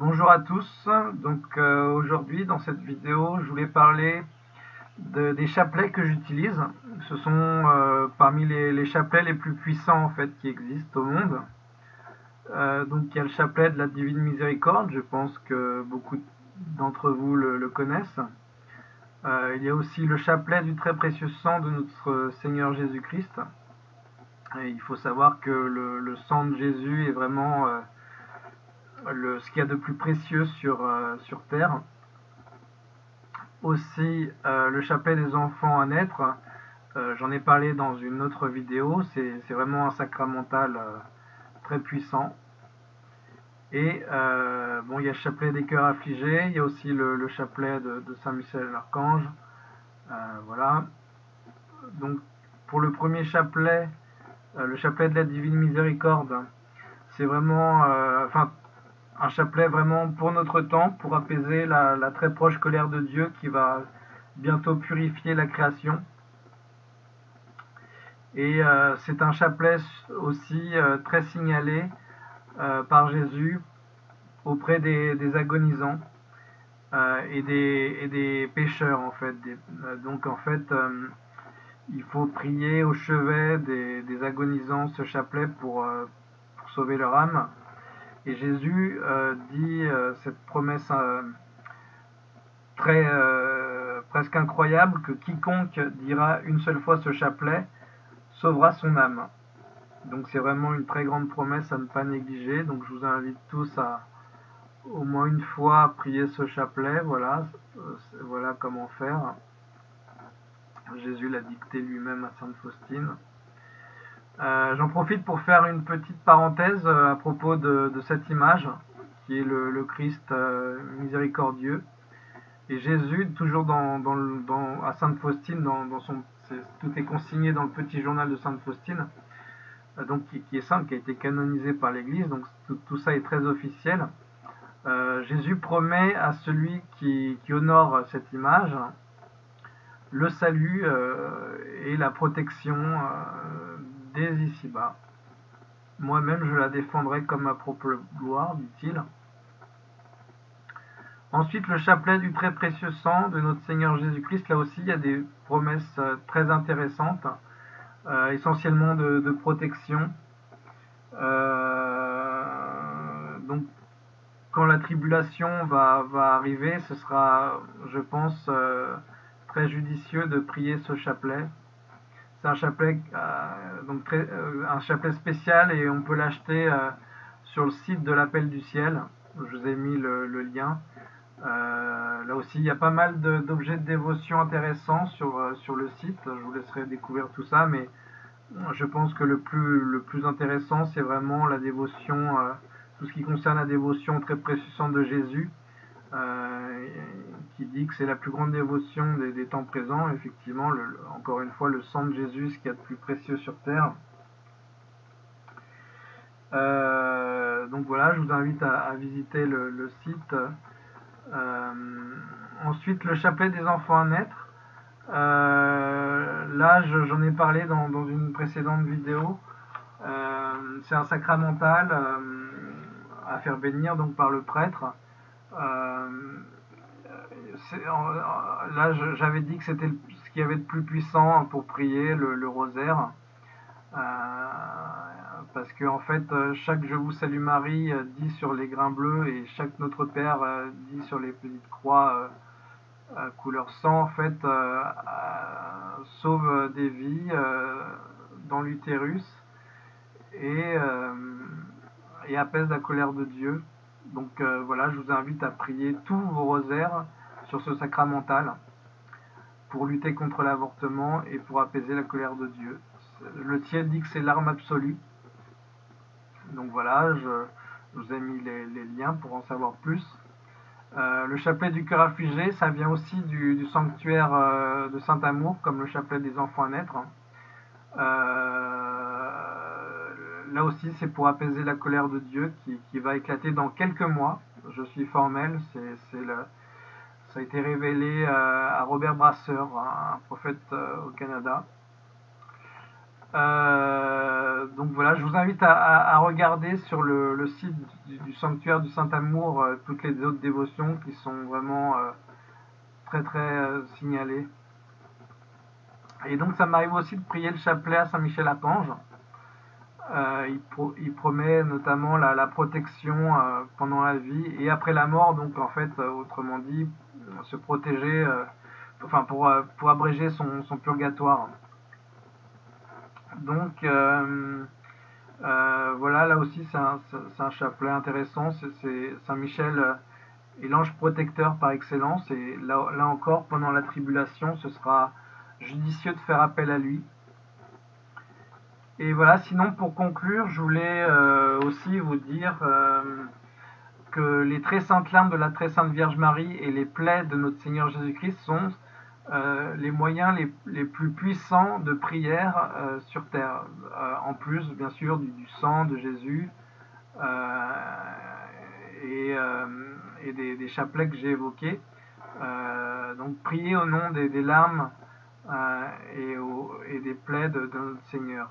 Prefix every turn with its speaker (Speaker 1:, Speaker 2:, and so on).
Speaker 1: Bonjour à tous, donc euh, aujourd'hui dans cette vidéo je voulais parler de, des chapelets que j'utilise. Ce sont euh, parmi les, chapelets les plus puissants en fait qui existent au monde. Euh, donc il y a le chapelet de la Divine Miséricorde, je pense que beaucoup d'entre vous le, connaissent. Il y a aussi le chapelet du très précieux sang de notre Seigneur Jésus-Christ. Il faut savoir que le, sang de Jésus est vraiment le, ce qu'il y a de plus précieux sur, euh, sur terre. Aussi, euh, le chapelet des enfants à naître, euh, j'en ai parlé dans une autre vidéo, c'est vraiment un sacramental très puissant. Et bon, il y a le chapelet des cœurs affligés, il y a aussi le, le chapelet de, de Saint-Michel l'Archange. voilà. Donc, pour le premier chapelet, le chapelet de la Divine Miséricorde, c'est vraiment, enfin, un chapelet vraiment pour notre temps, pour apaiser la, très proche colère de Dieu qui va bientôt purifier la création. Et euh, c'est un chapelet aussi euh, très signalé euh, par Jésus auprès des, agonisants et, des, pécheurs en fait. Donc en fait, il faut prier au chevet des, agonisants ce chapelet pour sauver leur âme. Et Jésus euh, dit euh, cette promesse euh, très presque incroyable que quiconque dira une seule fois ce chapelet sauvera son âme. Donc c'est vraiment une très grande promesse à ne pas négliger. Donc je vous invite tous à au moins une fois prier ce chapelet. Voilà, voilà comment faire. Jésus l'a dicté lui-même à Sainte Faustine. Euh, J'en profite pour faire une petite parenthèse euh, à propos de, cette image, qui est le, Christ euh, miséricordieux. Et Jésus, toujours à Sainte Faustine, tout est consigné dans le petit journal de Sainte Faustine, donc qui, est simple, qui a été canonisé par l'Église, donc tout, ça est très officiel. Jésus promet à celui qui honore cette image le salut et la protection ici-bas. Moi-même, je la défendrai comme ma propre gloire, dit-il. Ensuite, le chapelet du très précieux sang de notre Seigneur Jésus-Christ, là aussi, il y a des promesses euh, très intéressantes, euh, essentiellement de, protection. Euh, donc, quand la tribulation va, arriver, ce sera, je pense, très judicieux de prier ce chapelet. C'est un chapelet, euh, donc euh, un chapelet spécial et on peut l'acheter euh, sur le site de l'appel du ciel. Je vous ai mis le, lien. Là aussi, il y a pas mal d'objets de, dévotion intéressants sur, sur le site. Je vous laisserai découvrir tout ça, mais je pense que le plus, le plus intéressant, c'est vraiment la dévotion, tout ce qui concerne la dévotion très précieuse de Jésus. Dit que c'est la plus grande dévotion des, temps présents. Effectivement, le, encore une fois, le sang de Jésus, ce qu'il y a de plus précieux sur terre. Euh, donc voilà, je vous invite à, visiter le, site. Euh, ensuite, le chapelet des enfants à naître. Euh, là, j'en ai parlé dans, dans, une précédente vidéo. C'est un sacramental à faire bénir donc par le prêtre. Euh, là, j'avais dit que c'était ce qu'il y avait de plus puissant pour prier, le, rosaire. Euh, parce que en fait, chaque Je vous salue Marie dit sur les grains bleus et chaque Notre Père dit sur les petites croix euh, couleur sang, en fait, euh, sauve des vies dans l'utérus et, apaise la colère de Dieu. Donc euh, voilà, je vous invite à prier tous vos rosaires sur ce sacramental pour lutter contre l'avortement et pour apaiser la colère de Dieu. Le ciel dit que c'est l'arme absolue. Donc voilà, je, vous ai mis les, liens pour en savoir plus. Euh, le chapelet du cœur affligé, ça vient aussi du, du sanctuaire euh, de Saint-Amour, comme le chapelet des enfants à naître. Euh, là aussi, c'est pour apaiser la colère de Dieu qui, qui, va éclater dans quelques mois. Je suis formel, c'est le, ça a été révélé euh, à Robert Brasseur, un, prophète euh, au Canada. Euh, donc voilà, je vous invite à, regarder sur le, site du, sanctuaire du Saint-Amour toutes les autres dévotions qui sont vraiment très très signalées. Et donc ça m'arrive aussi de prier le chapelet à Saint-Michel-Archange. Il, promet notamment la, protection pendant la vie et après la mort, donc en fait, autrement dit, se protéger, enfin pour, pour abréger son purgatoire. Donc euh, euh, voilà, là aussi c'est un, chapelet intéressant. C'est Saint-Michel euh, est l'ange protecteur par excellence. Et là, encore, pendant la tribulation, ce sera judicieux de faire appel à lui. Et voilà, sinon pour conclure, je voulais aussi vous dire que les très saintes larmes de la très sainte Vierge Marie et les plaies de notre Seigneur Jésus-Christ sont euh, les moyens les, plus puissants de prière euh, sur terre, euh, en plus bien sûr du, sang de Jésus et, des, chapelets que j'ai évoqués. donc prier au nom des, larmes et, des plaies de notre Seigneur.